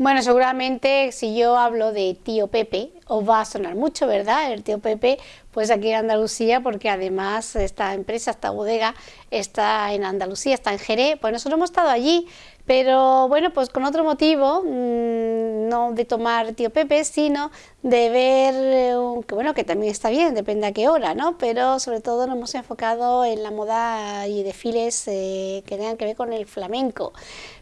Bueno, seguramente si yo hablo de tío Pepe, os va a sonar mucho, ¿verdad? El tío Pepe, pues aquí en Andalucía, porque además esta empresa, esta bodega, está en Andalucía, está en Jerez, pues nosotros hemos estado allí, pero bueno, pues con otro motivo, mm, no de tomar tío Pepe, sino de ver, eh, que bueno, que también está bien, depende a qué hora, ¿no? Pero sobre todo nos hemos enfocado en la moda y desfiles eh, que tengan que ver con el flamenco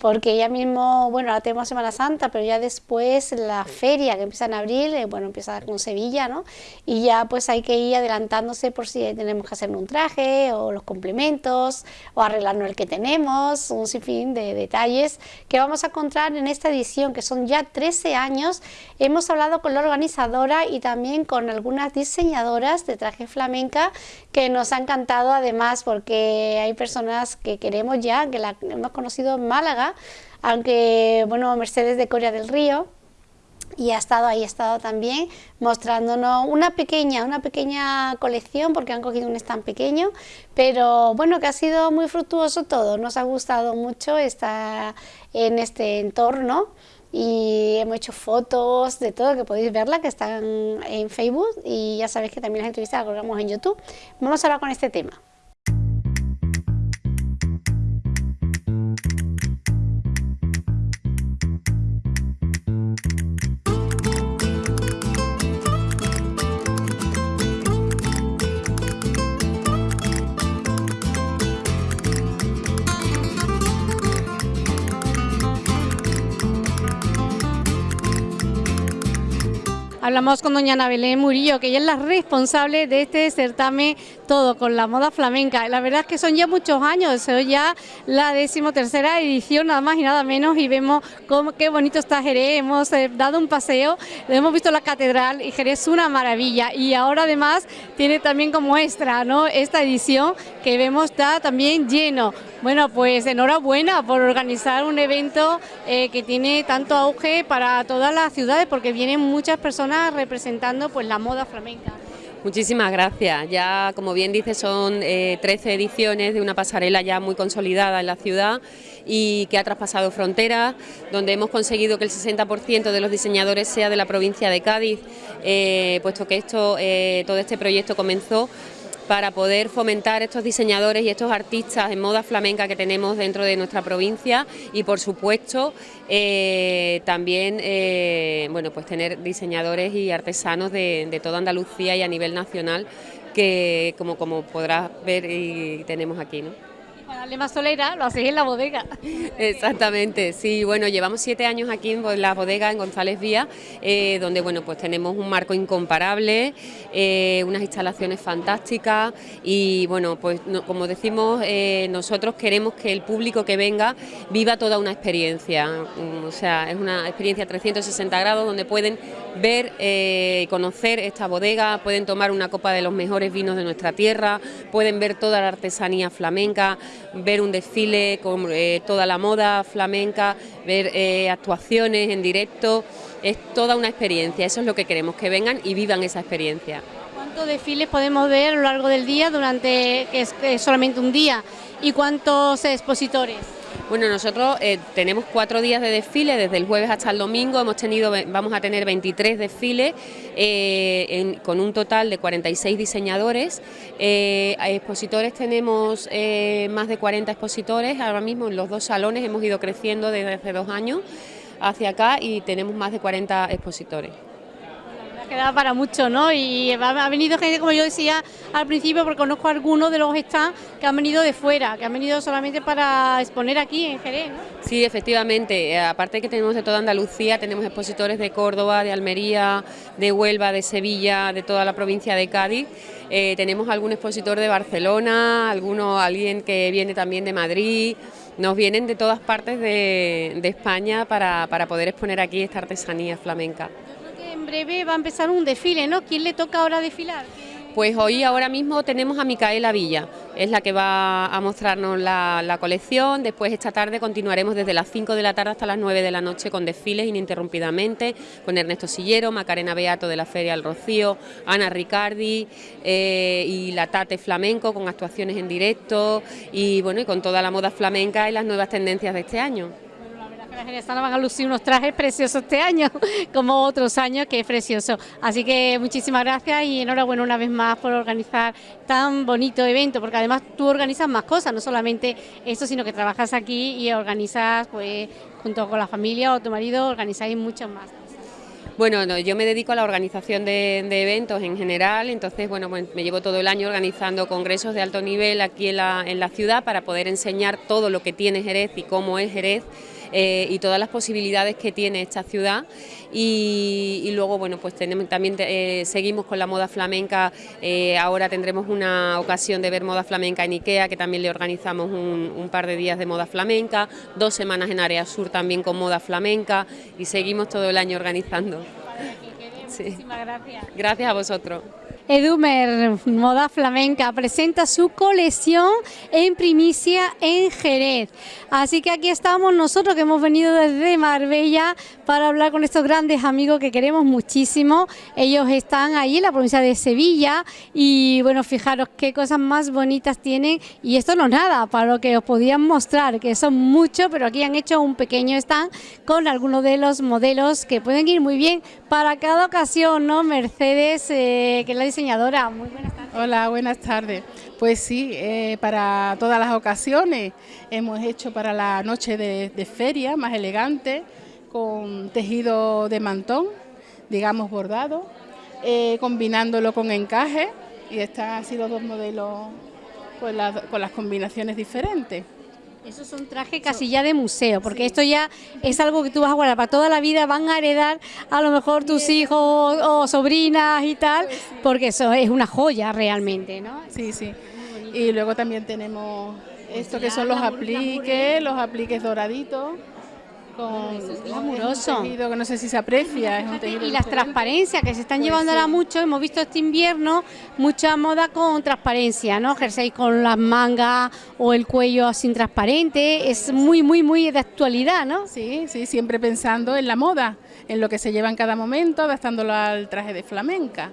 porque ya mismo, bueno, ahora tenemos Semana Santa, pero ya después la feria que empieza en abril, eh, bueno, empieza con Sevilla, ¿no? Y ya pues hay que ir adelantándose por si tenemos que hacer un traje o los complementos o arreglarnos el que tenemos, un sinfín de detalles que vamos a encontrar en esta edición, que son ya 13 años. Hemos hablado con la organizadora y también con algunas diseñadoras de traje flamenca que nos ha encantado además porque hay personas que queremos ya, que la hemos conocido en Málaga, aunque bueno, Mercedes de Corea del Río, y ha estado ahí, ha estado también mostrándonos una pequeña, una pequeña colección porque han cogido un stand pequeño, pero bueno, que ha sido muy fructuoso todo, nos ha gustado mucho estar en este entorno y hemos hecho fotos de todo, que podéis verla, que están en Facebook y ya sabéis que también las entrevistas las colgamos en YouTube. Vamos a hablar con este tema. Hablamos con doña Ana Belén Murillo, que ella es la responsable de este certamen Todo con la moda flamenca. La verdad es que son ya muchos años, es ya la decimotercera edición, nada más y nada menos, y vemos cómo, qué bonito está Jerez, hemos eh, dado un paseo, hemos visto la catedral y Jerez es una maravilla. Y ahora además tiene también como extra ¿no? esta edición que vemos está también lleno. Bueno, pues enhorabuena por organizar un evento eh, que tiene tanto auge para todas las ciudades, porque vienen muchas personas representando pues la moda flamenca. Muchísimas gracias. Ya, como bien dice, son 13 eh, ediciones de una pasarela ya muy consolidada en la ciudad y que ha traspasado fronteras, donde hemos conseguido que el 60% de los diseñadores sea de la provincia de Cádiz, eh, puesto que esto, eh, todo este proyecto comenzó para poder fomentar estos diseñadores y estos artistas en moda flamenca que tenemos dentro de nuestra provincia y por supuesto eh, también eh, bueno, pues tener diseñadores y artesanos de, toda Andalucía y a nivel nacional que como, como podrás ver y tenemos aquí. ¿no? Para darle más solera, lo hacéis en la bodega. Exactamente, sí, bueno, llevamos siete años aquí en la bodega en González Vía, eh, donde bueno, pues tenemos un marco incomparable, eh, unas instalaciones fantásticas y bueno, pues como decimos, eh, nosotros queremos que el público que venga viva toda una experiencia, mm, o sea, es una experiencia 360 grados donde pueden ver y conocer esta bodega, pueden tomar una copa de los mejores vinos de nuestra tierra, pueden ver toda la artesanía flamenca, ver un desfile con eh, toda la moda flamenca, ver eh, actuaciones en directo, es toda una experiencia, eso es lo que queremos, que vengan y vivan esa experiencia. ¿Cuántos desfiles podemos ver a lo largo del día durante, que es solamente un día, y cuántos expositores? Bueno, nosotros eh, tenemos cuatro días de desfile, desde el jueves hasta el domingo, hemos tenido, vamos a tener 23 desfiles eh, con un total de 46 diseñadores. Eh, expositores tenemos más de 40 expositores, ahora mismo en los dos salones hemos ido creciendo desde hace dos años hacia acá y tenemos más de 40 expositores queda para mucho, ¿no? Y ha venido gente, como yo decía al principio, porque conozco algunos de los stands que han venido de fuera, que han venido solamente para exponer aquí en Jerez, ¿no? Sí, efectivamente, eh, aparte que tenemos de toda Andalucía, tenemos expositores de Córdoba, de Almería, de Huelva, de Sevilla, de toda la provincia de Cádiz. Eh, tenemos algún expositor de Barcelona, alguno, alguien que viene también de Madrid, nos vienen de todas partes de, España para, para poder exponer aquí esta artesanía flamenca breve va a empezar un desfile, ¿no? ¿Quién le toca ahora desfilar? Pues hoy ahora mismo tenemos a Micaela Villa, es la que va a mostrarnos la, colección, después esta tarde continuaremos desde las 5 de la tarde hasta las 9 de la noche con desfiles ininterrumpidamente, con Ernesto Sillero, Macarena Beato de la Feria del Rocío, Ana Ricardi eh, y la Tate Flamenco con actuaciones en directo y bueno y con toda la moda flamenca y las nuevas tendencias de este año van a lucir unos trajes preciosos este año, como otros años, que es precioso. Así que muchísimas gracias y enhorabuena una vez más por organizar tan bonito evento, porque además tú organizas más cosas, no solamente esto, sino que trabajas aquí y organizas, pues, junto con la familia o tu marido, organizáis muchas más. Bueno, yo me dedico a la organización de, eventos en general, entonces bueno, pues me llevo todo el año organizando congresos de alto nivel aquí en la ciudad para poder enseñar todo lo que tiene Jerez y cómo es Jerez eh, y todas las posibilidades que tiene esta ciudad y, luego bueno pues tenemos, también eh, seguimos con la moda flamenca, eh, ahora tendremos una ocasión de ver moda flamenca en Ikea que también le organizamos un, un par de días de moda flamenca, dos semanas en Área Sur también con moda flamenca y seguimos todo el año organizando. Muchísimas gracias. Gracias a vosotros. Edumer Moda Flamenca presenta su colección en primicia en Jerez. Así que aquí estamos nosotros que hemos venido desde Marbella para hablar con estos grandes amigos que queremos muchísimo. Ellos están ahí en la provincia de Sevilla y bueno, fijaros qué cosas más bonitas tienen y esto no es nada para lo que os podían mostrar, que son muchos, pero aquí han hecho un pequeño stand con algunos de los modelos que pueden ir muy bien para cada ocasión, ¿no? Mercedes, eh, que es la diseñadora. Muy buenas tardes. Hola, buenas tardes. Pues sí, eh, para todas las ocasiones hemos hecho para la noche de feria más elegante con tejido de mantón, digamos bordado, eh, combinándolo con encaje y están así los dos modelos con, con las combinaciones diferentes. Esos son trajes casi ya de museo, porque esto ya es algo que tú vas a guardar para toda la vida, van a heredar a lo mejor tus hijos o sobrinas y tal, pues porque eso es una joya realmente, ¿no? Sí, sí. Y luego también tenemos esto que son los apliques, los apliques doraditos glamuroso. que no sé si se aprecia. y las transparencias que se están pues llevando ahora mucho, hemos visto este invierno mucha moda con transparencia, ¿no? Jersey con las mangas o el cuello sin transparente, es muy, muy, muy de actualidad, ¿no? Sí, sí, siempre pensando en la moda, en lo que se lleva en cada momento, adaptándolo al traje de flamenca.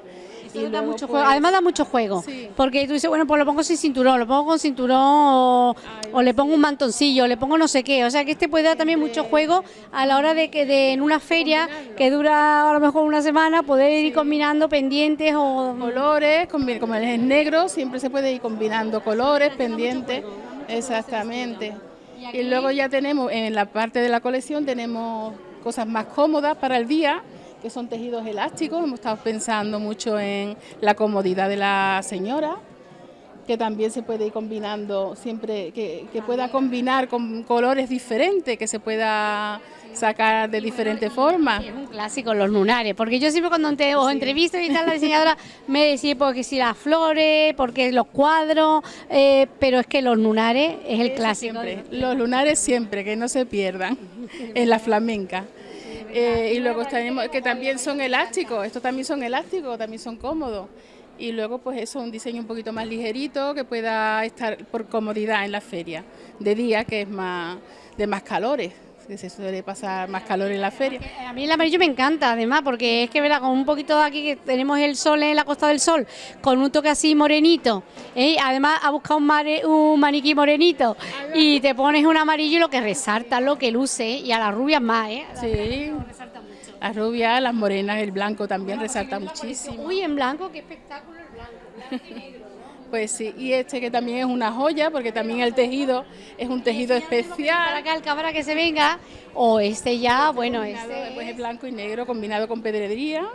Pues, además da mucho juego, porque tú dices, bueno, pues lo pongo sin cinturón, lo pongo con cinturón o, le pongo un mantoncillo, le pongo no sé qué, o sea que este puede dar también mucho juego a la hora de que de, en una feria que dura a lo mejor una semana poder ir combinando pendientes o colores, como es negro, siempre se puede ir combinando colores, pendientes, exactamente. Y luego ya tenemos en la parte de la colección tenemos cosas más cómodas para el día que son tejidos elásticos. Hemos estado pensando mucho en la comodidad de la señora, que también se puede ir combinando siempre, que, pueda combinar con colores diferentes, que se pueda sacar de diferentes formas. Es un clásico los lunares, porque yo siempre cuando te, os entrevisto y tal, la diseñadora me decía porque si las flores, porque los cuadros, eh, pero es que los lunares es el clásico. Los lunares siempre, que no se pierdan en la flamenca. Eh, y luego tenemos que también son elásticos, estos también son elásticos, también son cómodos. Y luego pues eso, un diseño un poquito más ligerito que pueda estar por comodidad en la feria, de día que es más de más calores que se suele pasar más calor en la feria. A mí el amarillo me encanta, además, porque es que, verá, con un poquito de aquí que tenemos el sol en la Costa del Sol, con un toque así morenito, ¿eh? además ha buscado un, un maniquí morenito y te pones un amarillo lo que resalta, lo que luce, y a las rubias más, ¿eh? sí. Las rubias, las morenas, el blanco también resalta muchísimo. Uy, en blanco, qué espectáculo el blanco, blanco y negro. Pues sí, y este que también es una joya, porque también el tejido es un tejido especial. Para acá el cámara que se venga, o este ya, bueno, este... Pues es blanco y negro combinado con pedrería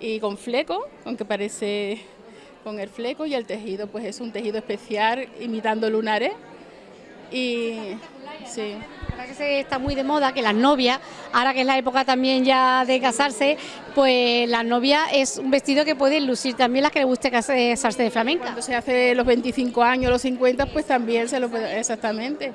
y con fleco, aunque parece con el fleco, y el tejido pues es un tejido especial imitando lunares. Y sí que está muy de moda que las novias, ahora que es la época también ya de casarse, pues la novia es un vestido que pueden lucir también las que les guste casarse de flamenca. Cuando se hace los 25 años, los 50, pues también se lo puede, exactamente,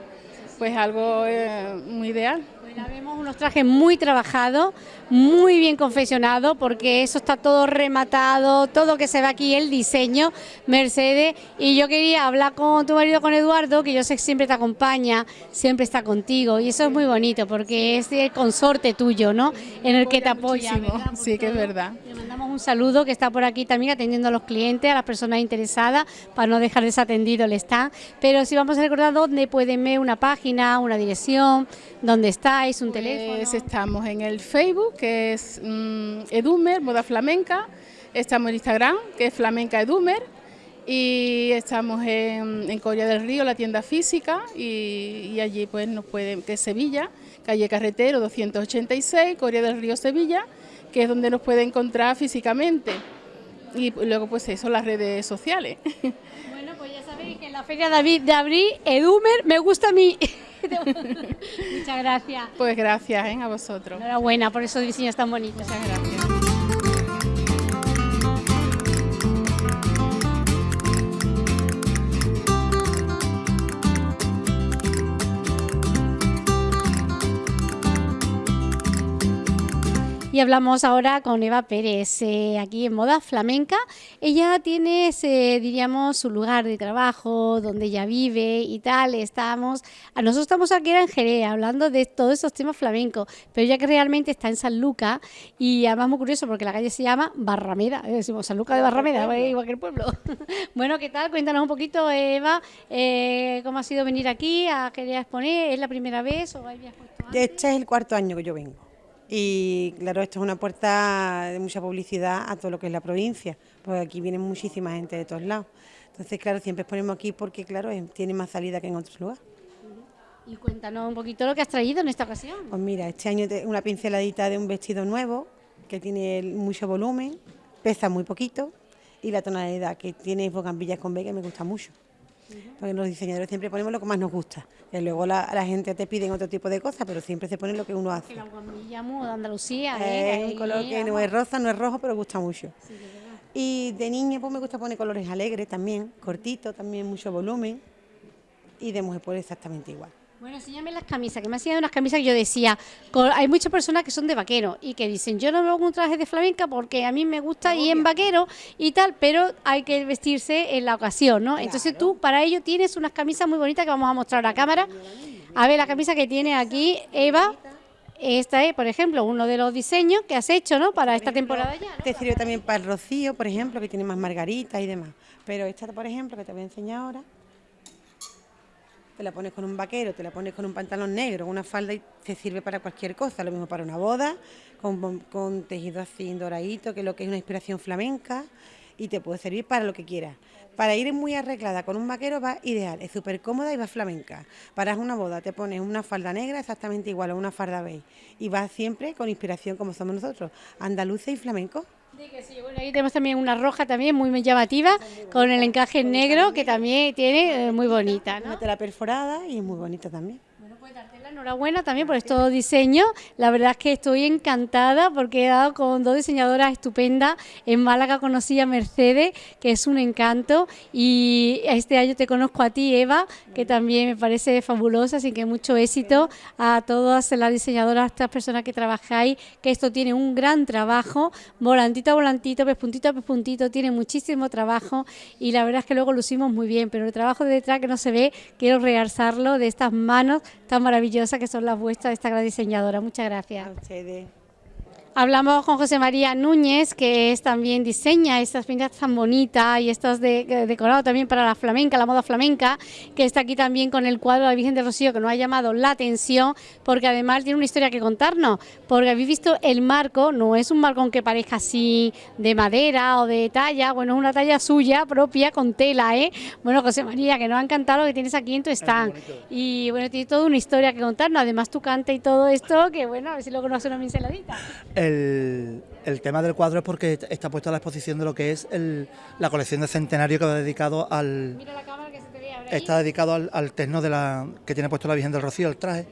pues algo eh, muy ideal. Pues vemos unos trajes muy trabajados, muy bien confeccionados, porque eso está todo rematado, todo que se ve aquí, el diseño, Mercedes. Y yo quería hablar con tu marido, con Eduardo, que yo sé que siempre te acompaña, siempre está contigo. Y eso es muy bonito, porque es el consorte tuyo, ¿no? En el que te apoya. Sí, que es verdad un saludo que está por aquí también atendiendo a los clientes, a las personas interesadas, para no dejar desatendido el stand. Pero si vamos a recordar dónde pueden ver una página, una dirección, dónde estáis, un pues teléfono. Estamos en el Facebook, que es mm, Edumer, Moda Flamenca. Estamos en Instagram, que es Flamenca Edumer. Y estamos en, en Coria del Río, la tienda física, y, y allí pues nos pueden, que es Sevilla, calle Carretero 286, Coria del Río Sevilla, que es donde nos puede encontrar físicamente. Y luego pues eso, las redes sociales. Bueno, pues ya sabéis que en la Feria de Abril, Edumer, me gusta a mí. Muchas gracias. Pues gracias ¿eh? a vosotros. Enhorabuena por esos diseños tan bonitos. Muchas gracias. Y hablamos ahora con Eva Pérez, eh, aquí en Moda Flamenca. Ella tiene, eh, diríamos, su lugar de trabajo, donde ella vive y tal. Estamos, a nosotros estamos aquí en Jerez hablando de todos esos temas flamencos, pero ella que realmente está en San Lucas y además muy curioso porque la calle se llama Barrameda, eh, decimos San Lucas de Barrameda, igual que el pueblo. bueno, ¿qué tal? Cuéntanos un poquito, Eva, eh, cómo ha sido venir aquí a Jerez a exponer. ¿Es la primera vez o habías puesto antes? Este es el cuarto año que yo vengo. Y claro, esto es una puerta de mucha publicidad a todo lo que es la provincia, porque aquí viene muchísima gente de todos lados. Entonces, claro, siempre exponemos aquí porque, claro, tiene más salida que en otros lugares. Y cuéntanos un poquito lo que has traído en esta ocasión. Pues mira, este año una pinceladita de un vestido nuevo que tiene mucho volumen, pesa muy poquito y la tonalidad que tiene bogambillas con B que me gusta mucho. Porque los diseñadores siempre ponemos lo que más nos gusta. Y luego la, la gente te piden otro tipo de cosas, pero siempre se pone lo que uno hace. Que la guamilla mu de Andalucía, ¿eh? Es un color que no es rosa, no es rojo, pero gusta mucho. Y de niña pues me gusta poner colores alegres también, cortitos, también mucho volumen. Y de mujer pues exactamente igual. Bueno, enséñame las camisas, que me han enseñado unas camisas que yo decía, hay muchas personas que son de vaquero y que dicen, yo no me pongo un traje de flamenca porque a mí me gusta ir en vaquero y tal, pero hay que vestirse en la ocasión, ¿no? Entonces tú para ello tienes unas camisas muy bonitas que vamos a mostrar a cámara. A ver, la camisa que tiene aquí Eva, esta es, por ejemplo, uno de los diseños que has hecho, ¿no? Para esta temporada ya, ¿no? Te sirve también para el rocío, por ejemplo, que tiene más margaritas y demás. Pero esta, por ejemplo, que te voy a enseñar ahora, te la pones con un vaquero, te la pones con un pantalón negro, una falda y te sirve para cualquier cosa. Lo mismo para una boda, con, tejido así doradito, que es lo que es una inspiración flamenca, y te puede servir para lo que quieras. Para ir muy arreglada con un vaquero va ideal, es súper cómoda y va flamenca. Para una boda te pones una falda negra exactamente igual o una falda beige y vas siempre con inspiración como somos nosotros, andaluces y flamencos. Sí, que sí. Bueno, ahí tenemos también una roja también muy llamativa, con el encaje negro que también tiene eh, muy bonita, ¿no? Una tela perforada y muy bonita también. Bueno, darte enhorabuena también por estos diseños. La verdad es que estoy encantada porque he dado con dos diseñadoras estupendas. En Málaga conocí a Mercedes, que es un encanto, y este año te conozco a ti, Eva, que también me parece fabulosa, así que mucho éxito a todas las diseñadoras, a estas personas que trabajáis, que esto tiene un gran trabajo, volantito a volantito, pespuntito a pespuntito, tiene muchísimo trabajo. Y la verdad es que luego lucimos muy bien, pero el trabajo de detrás que no se ve, quiero realzarlo de estas manos tan maravillosas que son las vuestras de esta gran diseñadora. Muchas gracias. Hablamos con José María Núñez, que es también diseña estas pintas tan bonitas y estas de, de- decorado también para la flamenca, la moda flamenca, que está aquí también con el cuadro de la Virgen del Rocío, que nos ha llamado la atención, porque además tiene una historia que contarnos, porque habéis visto el marco, no es un marco que parezca así de madera o de talla, bueno, es una talla suya propia con tela, ¿eh? Bueno, José María, que nos ha encantado lo que tienes aquí en tu stand. Y bueno, tiene toda una historia que contarnos, además tu canta y todo esto, que bueno, a ver si luego nos hace una pinceladita. El, el tema del cuadro es porque está puesto a la exposición de lo que es el- la colección de centenario que va dedicado al Mira la cámara que se te ve ahora está dedicado al, al terno de la que tiene puesto la Virgen del Rocío, el traje.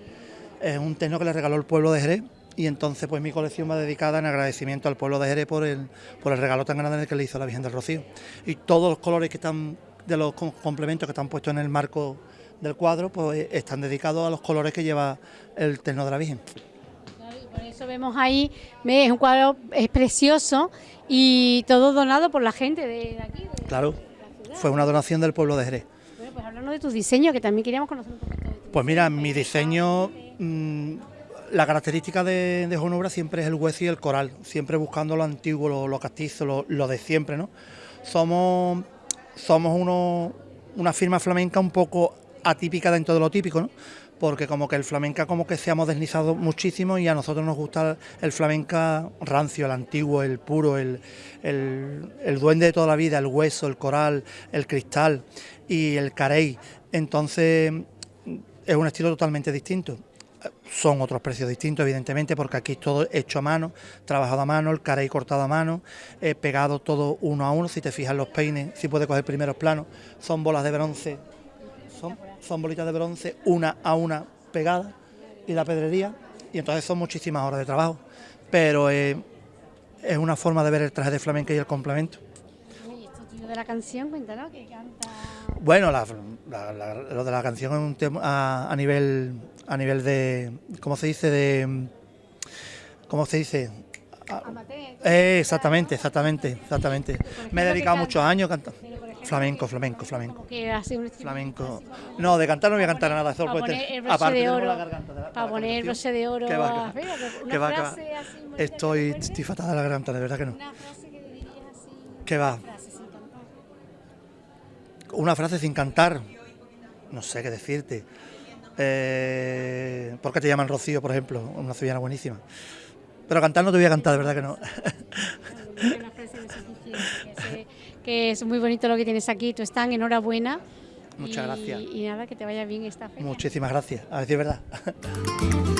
Es un terno que le regaló el pueblo de Jerez y entonces pues mi colección va dedicada en agradecimiento al pueblo de Jerez por el, por el regalo tan grande que le hizo la Virgen del Rocío. Y todos los colores que están de los com- complementos que están puestos en el marco del cuadro pues están dedicados a los colores que lleva el terno de la Virgen. Por eso vemos ahí, es un cuadro es precioso y todo donado por la gente de, aquí. de- Claro, fue una donación del pueblo de Jerez. Bueno, pues hablando de tus diseños, que también queríamos conocer un poquito de tu Pues mira, mi diseño, mm, la característica de, de siempre es el hueso y el coral, siempre buscando lo antiguo, lo, castizo, lo, de siempre, ¿no? Somos, somos uno, una firma flamenca un poco atípica dentro de lo típico, ¿no? Porque como que el flamenca como que se ha modernizado muchísimo y a nosotros nos gusta el flamenca rancio, el antiguo, el puro, el, el, duende de toda la vida, el hueso, el coral, el cristal y el carey. Entonces es un estilo totalmente distinto. Son otros precios distintos, evidentemente, porque aquí es todo hecho a mano, trabajado a mano, el carey cortado a mano, eh, pegado todo uno a uno. Si te fijas los peines, si puedes coger primeros planos, son bolas de bronce son, bolitas de bronce una a una pegadas y la pedrería, y entonces son muchísimas horas de trabajo, pero es una forma de ver el traje de flamenca y el complemento. de la canción, cuéntanos, que canta... Bueno, lo de la canción es un tema a, nivel, a nivel de, ¿cómo se dice? De, ¿Cómo se dice? Eh, exactamente, exactamente, exactamente. Me he dedicado muchos años cantando. Flamenco, flamenco, flamenco. Flamenco. No, de cantar no voy a cantar nada. Para poner el broche de oro. Para poner el broche de oro. ¿Qué va, qué va? Estoy, estoy fatal de la garganta, de verdad que no. Una frase que dirías así. ¿Qué va? Una frase sin cantar. No sé qué decirte. Eh, ¿Por qué te llaman Rocío, por ejemplo? Una sevillana buenísima. Pero cantar no te voy a cantar, de verdad que no. Que es muy bonito lo que tienes aquí, tú están, enhorabuena. Muchas gracias. Y nada, que te vaya bien esta feria. Muchísimas gracias, a decir verdad.